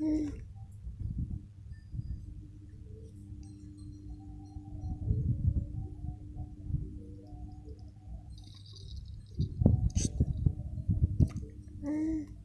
嗯。嗯。